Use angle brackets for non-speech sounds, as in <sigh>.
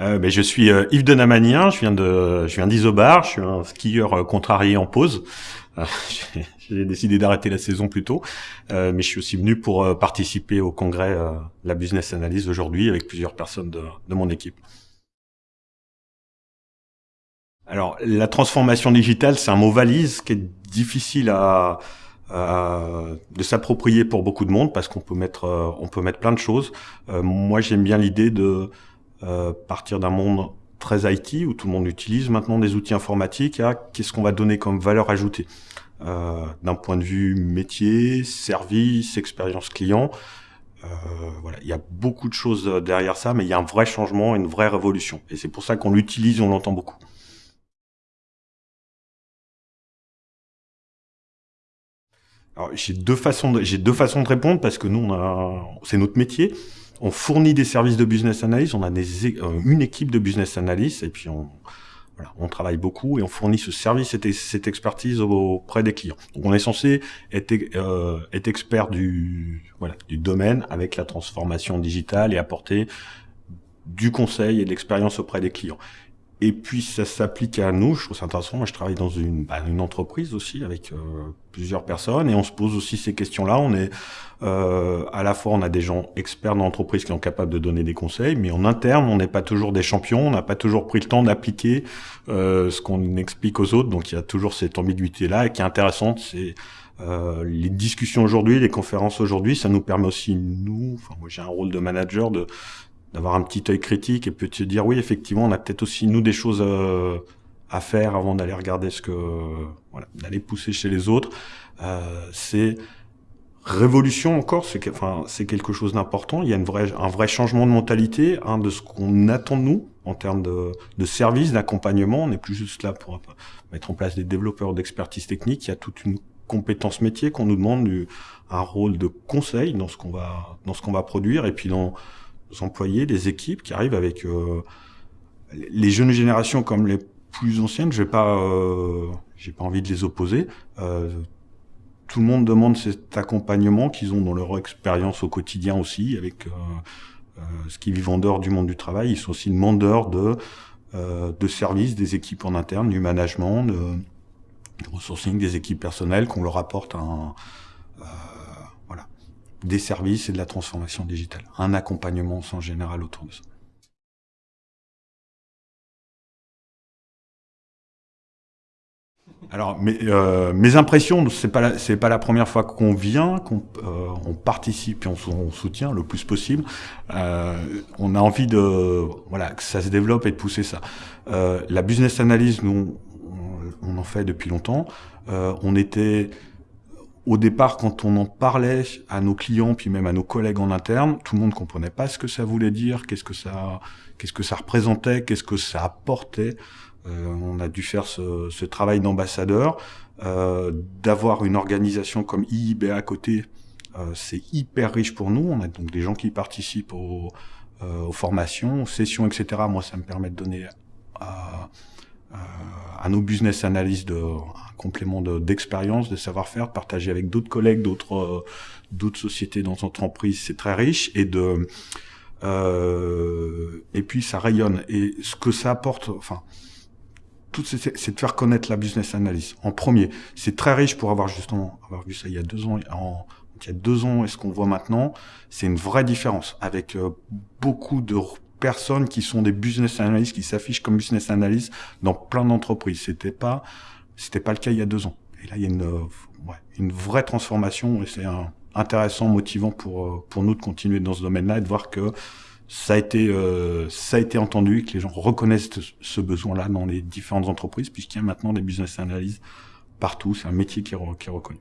euh, ben, Je suis euh, Yves Denamanien, je viens de, je viens d'Isobar, je suis un skieur euh, contrarié en pause. <laughs> J'ai décidé d'arrêter la saison plus tôt, mais je suis aussi venu pour participer au congrès la Business Analyse aujourd'hui avec plusieurs personnes de, de mon équipe. Alors, la transformation digitale, c'est un mot valise qui est difficile à, de s'approprier pour beaucoup de monde parce qu'on peut mettre euh, on peut mettre plein de choses. Euh, moi, j'aime bien l'idée de partir d'un monde très IT où tout le monde utilise maintenant des outils informatiques à qu'est-ce qu'on va donner comme valeur ajoutée d'un point de vue métier, service, expérience client. voilà, il y a beaucoup de choses derrière ça, mais il y a un vrai changement, une vraie révolution, et c'est pour ça qu'on l'utilise, on l'entend beaucoup. j'ai deux façons de, j'ai deux façons de répondre parce que nous, on a, c'est notre métier. On fournit des services de business analyst, on a euh, une équipe de business analyst et puis on, travaille beaucoup et on fournit ce service et cette expertise auprès des clients. Donc on est censé être, euh, expert du, du domaine avec la transformation digitale et apporter du conseil et de l'expérience auprès des clients. Et puis ça s'applique à nous, je trouve ça intéressant. Moi, je travaille dans une, bah, une entreprise aussi avec euh, plusieurs personnes et on se pose aussi ces questions-là. On est euh, à la fois on a des gens experts dans l'entreprise qui sont capables de donner des conseils, mais en interne on n'est pas toujours des champions, on n'a pas toujours pris le temps d'appliquer euh, ce qu'on explique aux autres. Donc il y a toujours cette ambiguïté-là et qui est intéressante. C'est euh, les discussions aujourd'hui, les conférences aujourd'hui, ça nous permet aussi nous. Enfin moi j'ai un rôle de manager de d'avoir un petit œil critique et peut se dire oui effectivement on a peut-être aussi nous des choses euh, à faire avant d'aller regarder ce que voilà d'aller pousser chez les autres. Euh, c'est révolution encore c'est enfin c'est quelque chose d'important. Il y a une vraie un vrai changement de mentalité hein, de ce qu'on attend de nous en termes de, de services d'accompagnement. On n'est plus juste là pour mettre en place des développeurs d'expertise technique. Il y a toute une compétence métier qu'on nous demande du, un rôle de conseil dans ce qu'on va dans ce qu'on va produire. Et puis dans employés, des équipes qui arrivent avec euh, les jeunes générations comme les plus anciennes. Je pas, euh, j'ai pas envie de les opposer. Euh, tout le monde demande cet accompagnement qu'ils ont dans leur expérience au quotidien aussi, avec ce qui vivent en dehors du monde du travail. Ils sont aussi demandeurs de de services, des équipes en interne, du management, de, de resourcing, des équipes personnelles, qu'on leur apporte un des services et de la transformation digitale. Un accompagnement en général autour de ça. Alors, mes, euh, mes impressions, c'est pas pas la première fois qu'on vient, qu'on euh, participe et on, soutient le plus possible. Euh, on a envie de voilà que ça se développe et de pousser ça. La business analyse, nous, on, on, en fait depuis longtemps. On était au départ, quand on en parlait à nos clients, puis même à nos collègues en interne, tout le monde comprenait pas ce que ça voulait dire, qu'est-ce que ça, qu'est-ce que ça représentait, qu'est-ce que ça apportait. Euh, on a dû faire ce, ce travail d'ambassadeur, euh, d'avoir une organisation comme IIB à côté. Euh, c'est hyper riche pour nous. On a donc des gens qui participent aux, euh, aux formations, aux sessions, etc. Moi, ça me permet de donner à, à nos business analysts de, complément d'expérience, de, savoir-faire, partagé avec d'autres collègues, d'autres euh, d'autres sociétés dans entreprises, c'est très riche et de euh, et puis ça rayonne et ce que ça apporte, enfin tout c'est de faire connaître la business analyse en premier. C'est très riche pour avoir justement avoir vu ça il y a deux ans. Il y a deux ans et ce qu'on voit maintenant, c'est une vraie différence avec euh, beaucoup de personnes qui sont des business analysts qui s'affichent comme business analysts dans plein d'entreprises. C'était pas c'était pas le cas il y a deux ans. Et là, il y a une, euh, ouais, une vraie transformation et c'est intéressant, motivant pour, euh, pour nous de continuer dans ce domaine-là et de voir que ça a été, euh, ça a été entendu et que les gens reconnaissent ce besoin-là dans les différentes entreprises puisqu'il y a maintenant des business analysts partout. C'est un métier qui est, qui est reconnu.